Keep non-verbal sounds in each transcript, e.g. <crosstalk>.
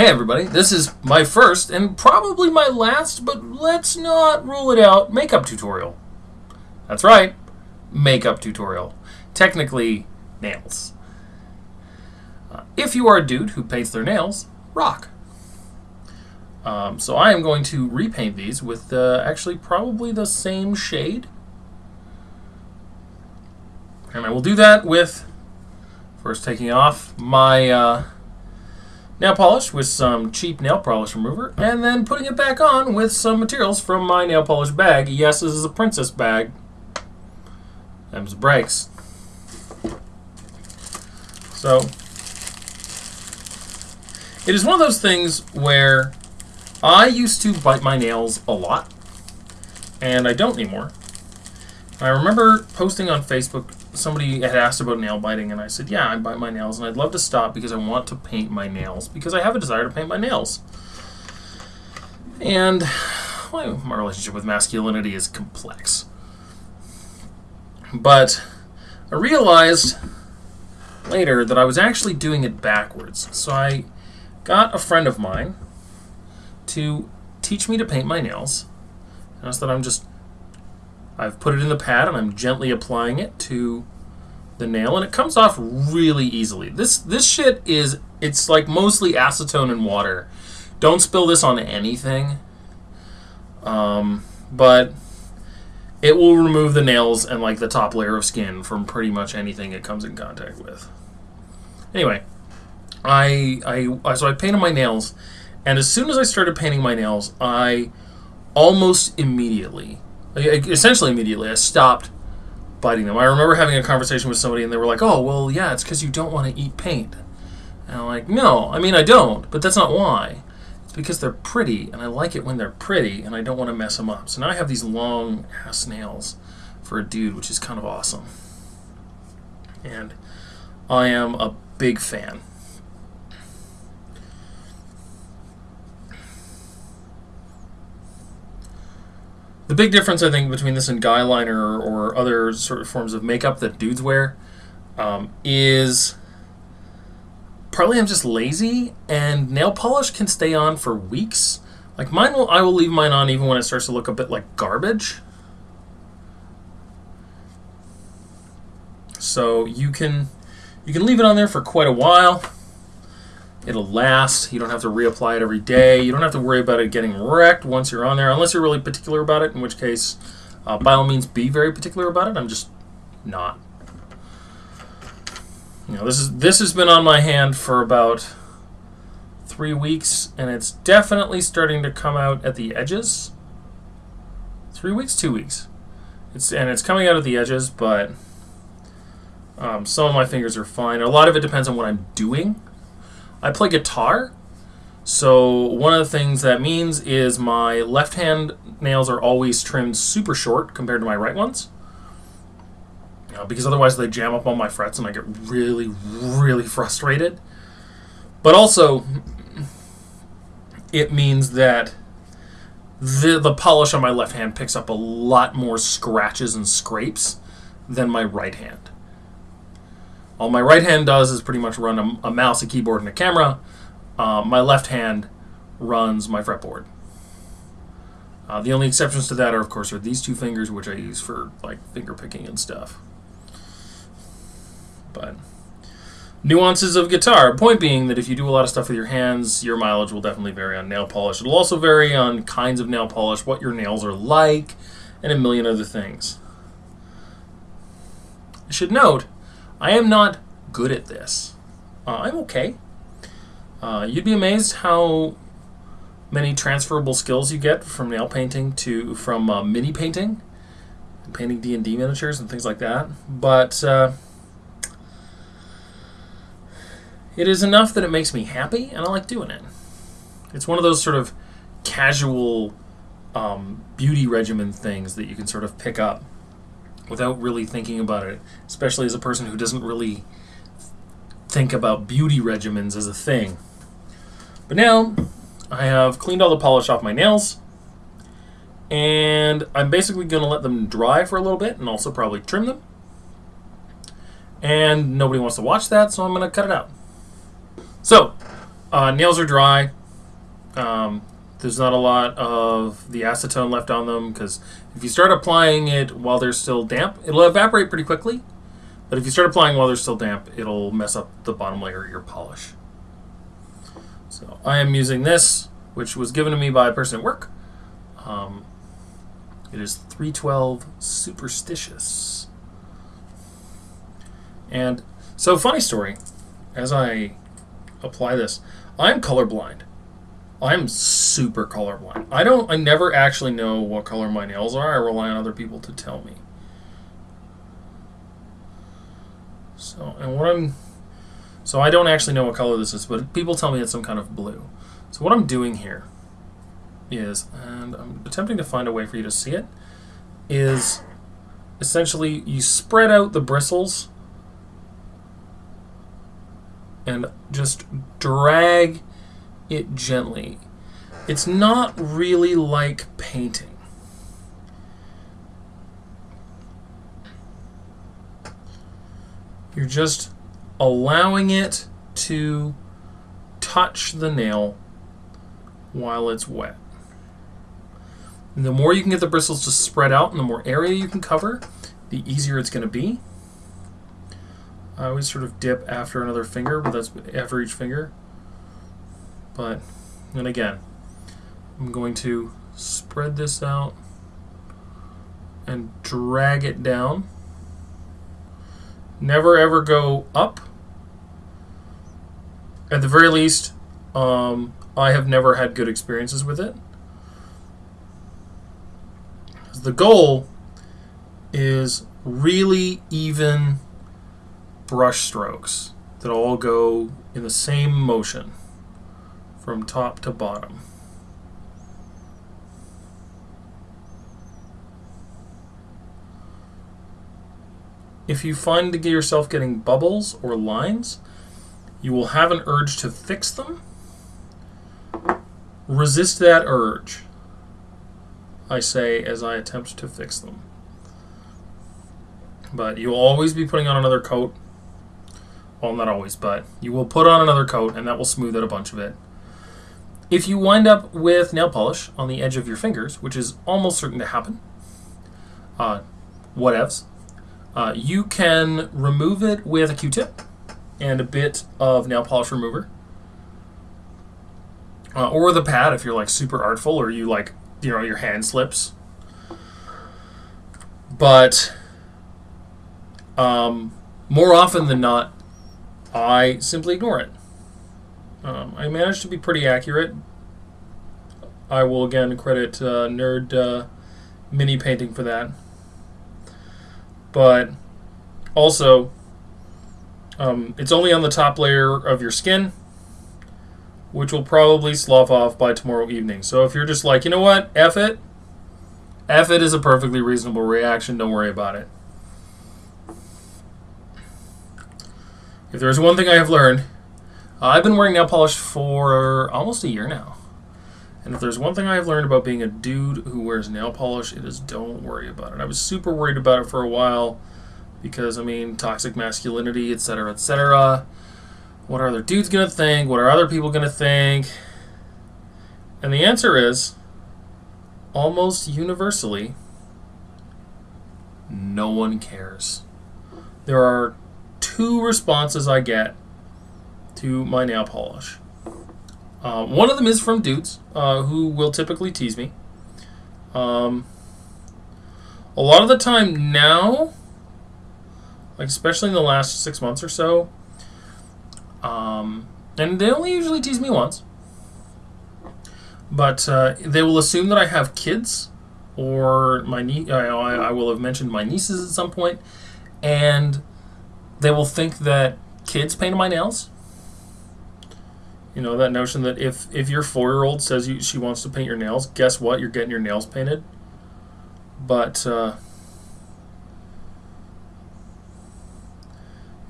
Hey everybody, this is my first and probably my last, but let's not rule it out, makeup tutorial. That's right, makeup tutorial. Technically, nails. Uh, if you are a dude who paints their nails, rock. Um, so I am going to repaint these with uh, actually probably the same shade. And I will do that with first taking off my uh, nail polish with some cheap nail polish remover and then putting it back on with some materials from my nail polish bag. Yes, this is a princess bag. Them's breaks. So, it is one of those things where I used to bite my nails a lot, and I don't anymore. I remember posting on Facebook, somebody had asked about nail biting, and I said, yeah, I bite my nails, and I'd love to stop because I want to paint my nails, because I have a desire to paint my nails. And well, my relationship with masculinity is complex. But I realized later that I was actually doing it backwards. So I got a friend of mine to teach me to paint my nails. Notice that I'm just, I've put it in the pad and I'm gently applying it to the nail and it comes off really easily. This, this shit is, it's like mostly acetone and water. Don't spill this on anything. Um, but it will remove the nails and like the top layer of skin from pretty much anything it comes in contact with. Anyway, I, I so I painted my nails, and as soon as I started painting my nails, I almost immediately, essentially immediately, I stopped biting them. I remember having a conversation with somebody, and they were like, "Oh, well, yeah, it's because you don't want to eat paint." And I'm like, "No, I mean I don't, but that's not why. It's because they're pretty, and I like it when they're pretty, and I don't want to mess them up. So now I have these long ass nails for a dude, which is kind of awesome, and I am a big fan." The big difference, I think, between this and guy liner or other sort of forms of makeup that dudes wear um, is partly I'm just lazy, and nail polish can stay on for weeks. Like mine, will I will leave mine on even when it starts to look a bit like garbage. So you can you can leave it on there for quite a while. It'll last. You don't have to reapply it every day. You don't have to worry about it getting wrecked once you're on there, unless you're really particular about it, in which case, uh, by all means, be very particular about it. I'm just not. You know, this is this has been on my hand for about three weeks, and it's definitely starting to come out at the edges. Three weeks, two weeks. It's and it's coming out at the edges, but um, some of my fingers are fine. A lot of it depends on what I'm doing. I play guitar, so one of the things that means is my left hand nails are always trimmed super short compared to my right ones. Know, because otherwise they jam up on my frets and I get really, really frustrated. But also, it means that the, the polish on my left hand picks up a lot more scratches and scrapes than my right hand. All my right hand does is pretty much run a, a mouse, a keyboard, and a camera. Uh, my left hand runs my fretboard. Uh, the only exceptions to that are, of course, are these two fingers, which I use for like finger picking and stuff. But nuances of guitar. Point being that if you do a lot of stuff with your hands, your mileage will definitely vary on nail polish. It'll also vary on kinds of nail polish, what your nails are like, and a million other things. I should note I am not good at this. Uh, I'm okay. Uh, you'd be amazed how many transferable skills you get from nail painting to from uh, mini painting, painting D and D miniatures and things like that. But uh, it is enough that it makes me happy, and I like doing it. It's one of those sort of casual um, beauty regimen things that you can sort of pick up without really thinking about it, especially as a person who doesn't really think about beauty regimens as a thing. But now I have cleaned all the polish off my nails, and I'm basically going to let them dry for a little bit and also probably trim them. And nobody wants to watch that, so I'm going to cut it out. So, Uh, nails are dry. Um, there's not a lot of the acetone left on them because if you start applying it while they're still damp, it'll evaporate pretty quickly. But if you start applying while they're still damp, it'll mess up the bottom layer of your polish. So I am using this, which was given to me by a person at work. Um, it is 312 Superstitious. And so, funny story, as I apply this, I'm colorblind. I'm super colorblind. I don't I never actually know what color my nails are. I rely on other people to tell me. So, and what I'm so I don't actually know what color this is, but people tell me it's some kind of blue. So what I'm doing here is, and I'm attempting to find a way for you to see it, is essentially you spread out the bristles and just drag it gently. It's not really like painting. You're just allowing it to touch the nail while it's wet. And the more you can get the bristles to spread out and the more area you can cover, the easier it's going to be. I always sort of dip after another finger, but that's after each finger. But, and again, I'm going to spread this out and drag it down. Never ever go up. At the very least, um, I have never had good experiences with it. The goal is really even brush strokes that all go in the same motion from top to bottom. If you find yourself getting bubbles or lines, you will have an urge to fix them. Resist that urge, I say as I attempt to fix them. But you'll always be putting on another coat. Well, not always, but you will put on another coat and that will smooth out a bunch of it. If you wind up with nail polish on the edge of your fingers, which is almost certain to happen, uh, whatevs, uh, you can remove it with a Q-tip and a bit of nail polish remover. Uh, or the pad if you're like super artful or you like, you know, your hand slips. But um, more often than not, I simply ignore it. Um, I managed to be pretty accurate. I will again credit uh, Nerd uh, Mini Painting for that. But also, um, it's only on the top layer of your skin, which will probably slough off by tomorrow evening. So if you're just like, you know what, F it, F it is a perfectly reasonable reaction. Don't worry about it. If there's one thing I have learned, uh, I've been wearing nail polish for almost a year now. And if there's one thing I've learned about being a dude who wears nail polish, it is don't worry about it. I was super worried about it for a while because, I mean, toxic masculinity, etc., etc. What are other dudes going to think? What are other people going to think? And the answer is almost universally no one cares. There are two responses I get to my nail polish. Uh, one of them is from dudes uh, who will typically tease me. Um, a lot of the time now, like especially in the last six months or so, um, and they only usually tease me once, but uh, they will assume that I have kids, or my nie- I, I will have mentioned my nieces at some point, and they will think that kids paint my nails you know that notion that if if your four year old says you, she wants to paint your nails, guess what? You're getting your nails painted. But uh,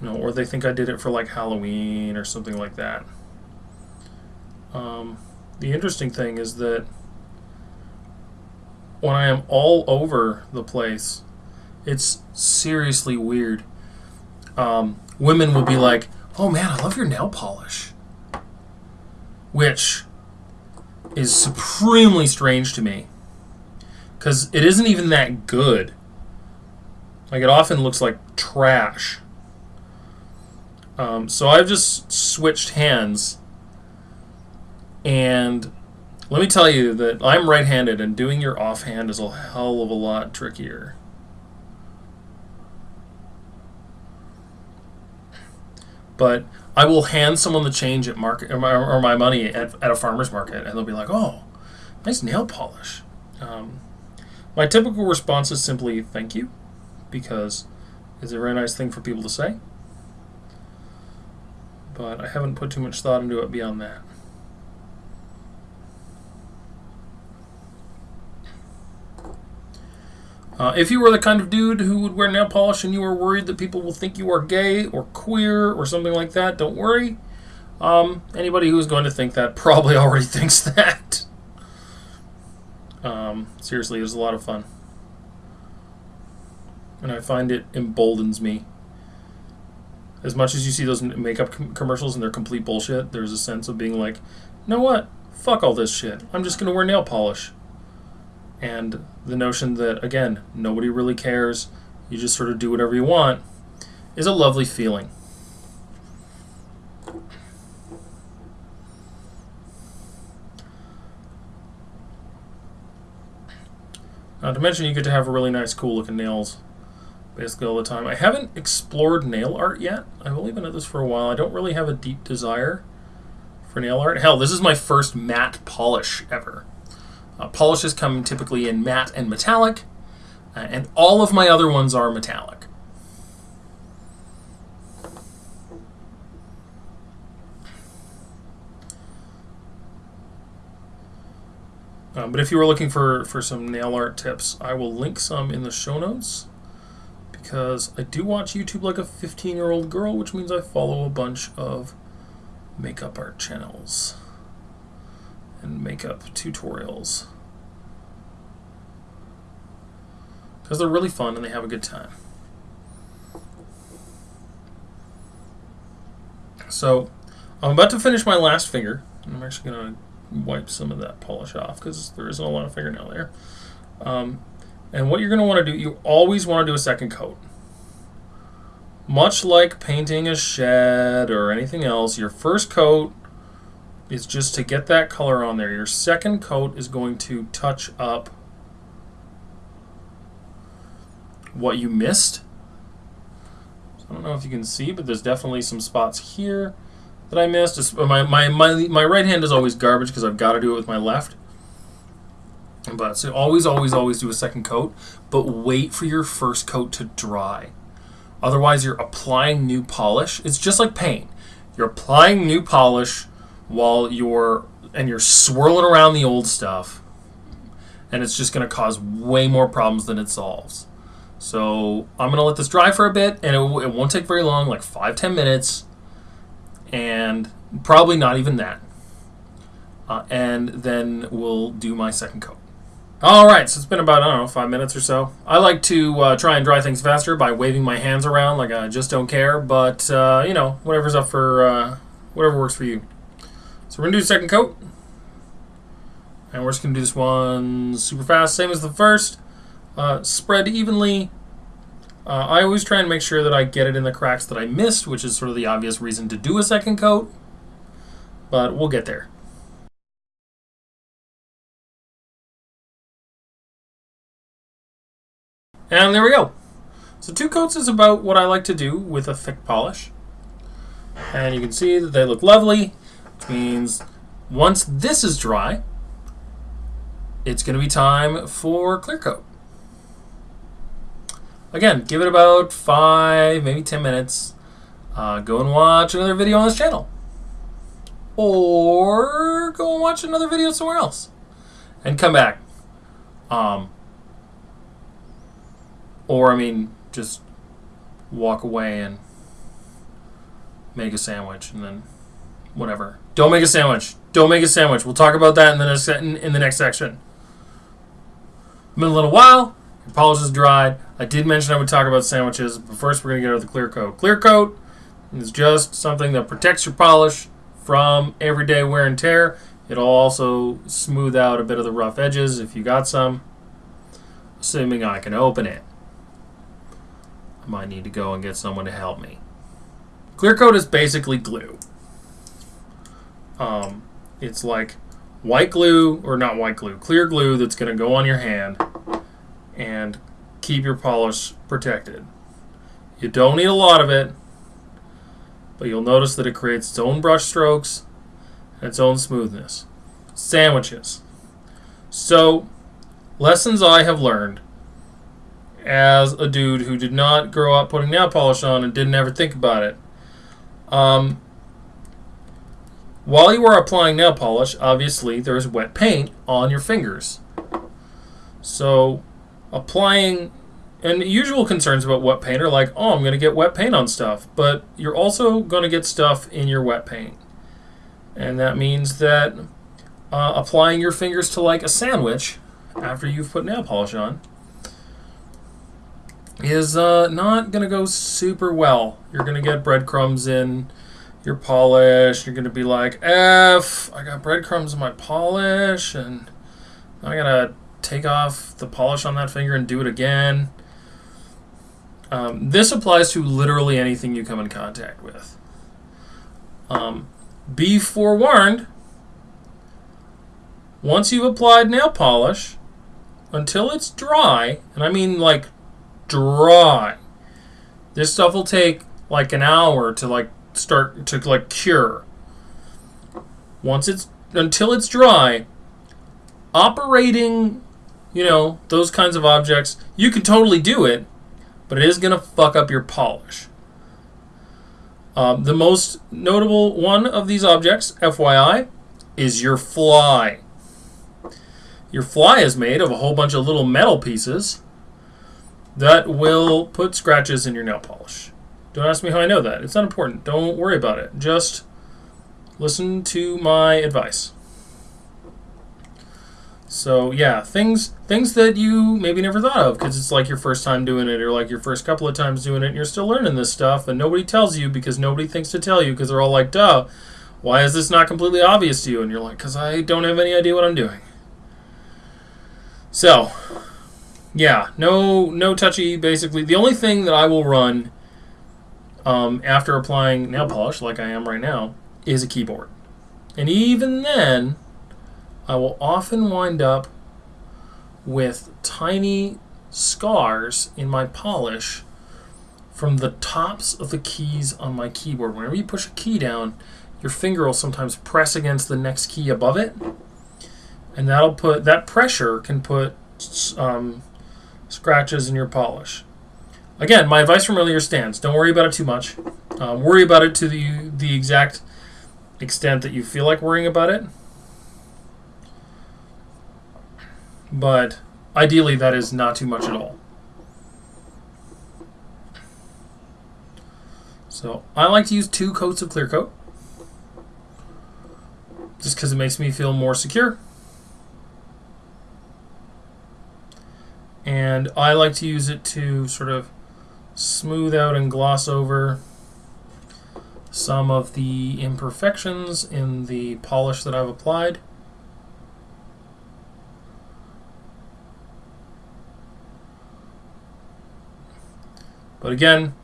you know, or they think I did it for like Halloween or something like that. Um, the interesting thing is that when I am all over the place, it's seriously weird. Um, women will be like, "Oh man, I love your nail polish." Which is supremely strange to me because it isn't even that good. Like it often looks like trash. Um, so I've just switched hands, and let me tell you that I'm right-handed, and doing your offhand is a hell of a lot trickier. But I will hand someone the change at market or my, or my money at, at, a farmer's market, and they'll be like, "Oh, nice nail polish." Um, my typical response is simply "Thank you," because it's a very nice thing for people to say. But I haven't put too much thought into it beyond that. Uh, if you were the kind of dude who would wear nail polish and you were worried that people will think you are gay or queer or something like that, don't worry. Um, anybody who's going to think that <laughs> probably already thinks that. Um, seriously, it was a lot of fun. And I find it emboldens me. As much as you see those makeup com- commercials and they're complete bullshit, there's a sense of being like, you know what? Fuck all this shit. I'm just going to wear nail polish and the notion that again nobody really cares. You just sort of do whatever you want is a lovely feeling. Not to mention you get to have really nice cool looking nails basically all the time. I haven't explored nail art yet. I've only been at this for a while. I don't really have a deep desire for nail art. Hell this is my first matte polish ever uh, polishes come typically in matte and metallic, uh, and all of my other ones are metallic. Uh, but if you were looking for, for some nail art tips, I will link some in the show notes because I do watch YouTube like a 15 year old girl, which means I follow a bunch of makeup art channels and makeup tutorials. Because they're really fun and they have a good time. So, I'm about to finish my last finger. I'm actually going to wipe some of that polish off because there isn't a lot of fingernail there. Um, and what you're going to want to do, you always want to do a second coat. Much like painting a shed or anything else, your first coat is just to get that color on there. Your second coat is going to touch up what you missed. So I don't know if you can see, but there's definitely some spots here that I missed. My, my, my, my right hand is always garbage because I've got to do it with my left. But so always, always, always do a second coat, but wait for your first coat to dry. Otherwise, you're applying new polish. It's just like paint. You're applying new polish while you're and you're swirling around the old stuff, and it's just going to cause way more problems than it solves. So I'm going to let this dry for a bit, and it, it won't take very long, like five ten minutes, and probably not even that. Uh, and then we'll do my second coat. All right, so it's been about, I don't know, five minutes or so. I like to uh, try and dry things faster by waving my hands around like I just don't care, but, uh, you know, whatever's up for, uh, whatever works for you. So we're going to do second coat. And we're just going to do this one super fast, same as the first. Uh, spread evenly. Uh, I always try and make sure that I get it in the cracks that I missed, which is sort of the obvious reason to do a second coat. But we'll get there. And there we go. So two coats is about what I like to do with a thick polish. And you can see that they look lovely, means once this is dry, it's going to be time for clear coat. Again, give it about five, maybe 10 minutes. Uh, go and watch another video on this channel. Or go and watch another video somewhere else. And come back. Um, or, I mean, just walk away and make a sandwich and then whatever. Don't make a sandwich. Don't make a sandwich. We'll talk about that in the next, in, in the next section. Been a little while. Your polish is dried. I did mention I would talk about sandwiches, but first we're going to get over the clear coat. Clear coat is just something that protects your polish from everyday wear and tear. It'll also smooth out a bit of the rough edges if you got some, assuming I can open it. I might need to go and get someone to help me. Clear coat is basically glue. Um, it's like white glue, or not white glue, clear glue that's going to go on your hand and keep your polish protected. You don't need a lot of it, but you'll notice that it creates its own brush strokes and its own smoothness. Sandwiches. So, lessons I have learned as a dude who did not grow up putting nail polish on and didn't ever think about it. Um, while you are applying nail polish, obviously there's wet paint on your fingers. So, applying and usual concerns about wet paint are like, oh, I'm going to get wet paint on stuff. But you're also going to get stuff in your wet paint. And that means that uh, applying your fingers to like a sandwich after you've put nail polish on is uh, not going to go super well. You're going to get breadcrumbs in your polish. You're going to be like, F, I got breadcrumbs in my polish, and I got to take off the polish on that finger and do it again. Um, this applies to literally anything you come in contact with. Um, be forewarned, once you've applied nail polish, until it's dry, and I mean like dry, this stuff will take like an hour to like start to like cure. Once it's until it's dry, operating, you know, those kinds of objects, you can totally do it, but it is going to fuck up your polish. Um, the most notable one of these objects, FYI, is your fly. Your fly is made of a whole bunch of little metal pieces that will put scratches in your nail polish. Don't ask me how I know that. It's not important. Don't worry about it. Just listen to my advice. So yeah, things things that you maybe never thought of because it's like your first time doing it or like your first couple of times doing it and you're still learning this stuff and nobody tells you because nobody thinks to tell you because they're all like, duh, why is this not completely obvious to you? And you're like, because I don't have any idea what I'm doing. So, yeah, no no touchy basically. The only thing that I will run um, after applying nail polish, like I am right now, is a keyboard. And even then, I will often wind up with tiny scars in my polish from the tops of the keys on my keyboard. Whenever you push a key down, your finger will sometimes press against the next key above it, and that'll put that pressure can put um, scratches in your polish. Again, my advice from earlier stands. Don't worry about it too much. Um, worry about it to the the exact extent that you feel like worrying about it. but ideally that is not too much at all. So I like to use two coats of clear coat just because it makes me feel more secure. And I like to use it to sort of smooth out and gloss over some of the imperfections in the polish that I've applied. But again,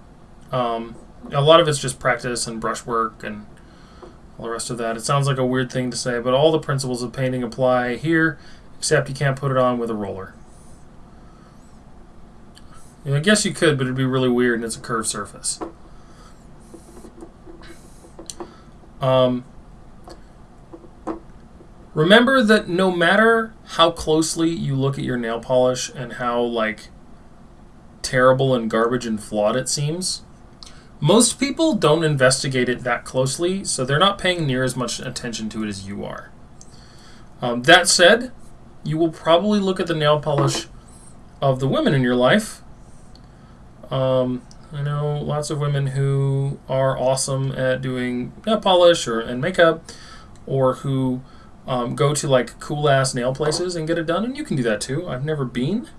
um, a lot of it's just practice and brushwork and all the rest of that. It sounds like a weird thing to say, but all the principles of painting apply here, except you can't put it on with a roller. I guess you could, but it'd be really weird and it's a curved surface. Um, remember that no matter how closely you look at your nail polish and how like terrible and garbage and flawed it seems. Most people don't investigate it that closely, so they're not paying near as much attention to it as you are. Um, that said, you will probably look at the nail polish of the women in your life. Um, I know lots of women who are awesome at doing nail polish or and makeup, or who um, go to like cool ass nail places and get it done, and you can do that too. I've never been,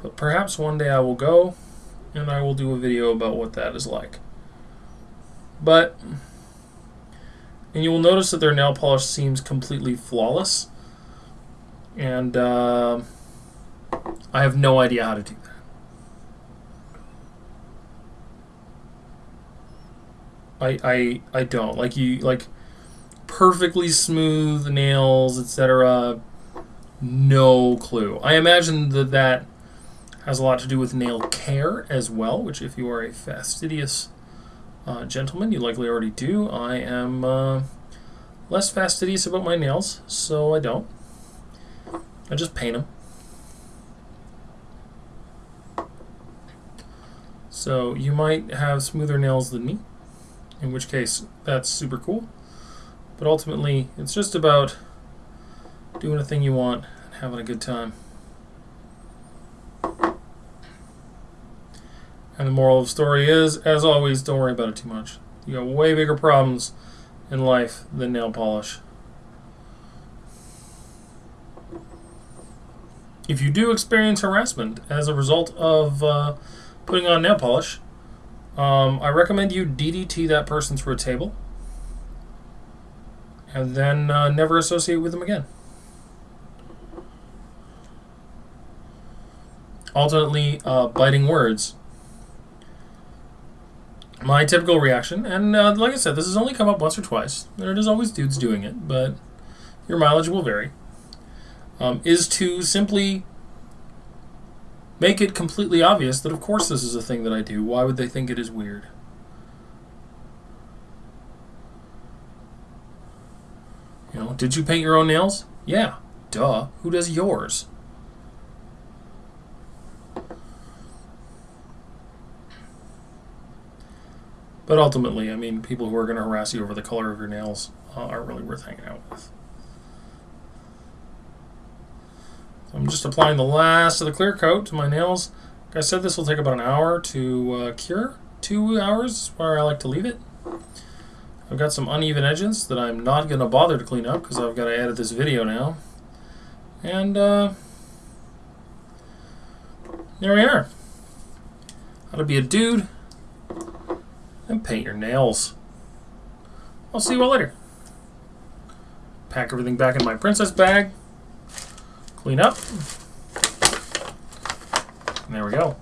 but perhaps one day I will go and I will do a video about what that is like. But and you will notice that their nail polish seems completely flawless. And uh, I have no idea how to do that. I, I I don't like you like perfectly smooth nails, etc. No clue. I imagine that that has a lot to do with nail care as well, which if you are a fastidious uh, gentleman, you likely already do. I am uh, less fastidious about my nails, so I don't. I just paint them. So you might have smoother nails than me, in which case that's super cool. But ultimately, it's just about doing a thing you want and having a good time. And the moral of the story is, as always, don't worry about it too much. You got way bigger problems in life than nail polish. If you do experience harassment as a result of uh, putting on nail polish, um, I recommend you DDT that person through a table and then uh, never associate with them again. Alternately, uh, biting words. My typical reaction, and uh, like I said, this has only come up once or twice. There is always dudes doing it, but your mileage will vary. Um, is to simply make it completely obvious that, of course, this is a thing that I do. Why would they think it is weird? You know, did you paint your own nails? Yeah, duh. Who does yours? But ultimately, I mean, people who are going to harass you over the color of your nails uh, aren't really worth hanging out with. So I'm just applying the last of the clear coat to my nails. Like I said, this will take about an hour to uh, cure. Two hours where I like to leave it. I've got some uneven edges that I'm not going to bother to clean up because I've got to edit this video now. And uh, there we are. How to be a dude and paint your nails. I'll see you all later. Pack everything back in my princess bag. Clean up. And there we go.